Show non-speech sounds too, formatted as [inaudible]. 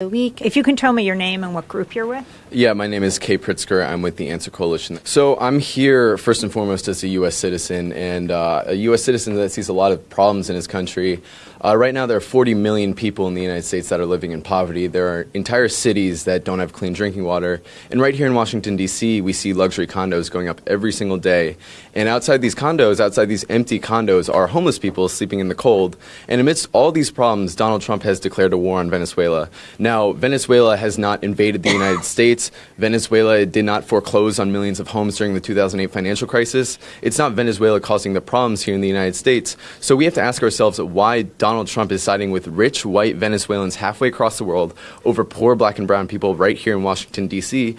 the week. If you can tell me your name and what group you're with. Yeah, my name is Kay Pritzker. I'm with the Answer Coalition. So I'm here first and foremost as a U.S. citizen and uh, a U.S. citizen that sees a lot of problems in his country. Uh, right now, there are 40 million people in the United States that are living in poverty. There are entire cities that don't have clean drinking water. And right here in Washington, D.C., we see luxury condos going up every single day. And outside these condos, outside these empty condos, are homeless people sleeping in the cold. And amidst all these problems, Donald Trump has declared a war on Venezuela. Now, Venezuela has not invaded the United [laughs] States. Venezuela did not foreclose on millions of homes during the 2008 financial crisis. It's not Venezuela causing the problems here in the United States. So we have to ask ourselves why Donald Trump is siding with rich white Venezuelans halfway across the world over poor black and brown people right here in Washington, D.C.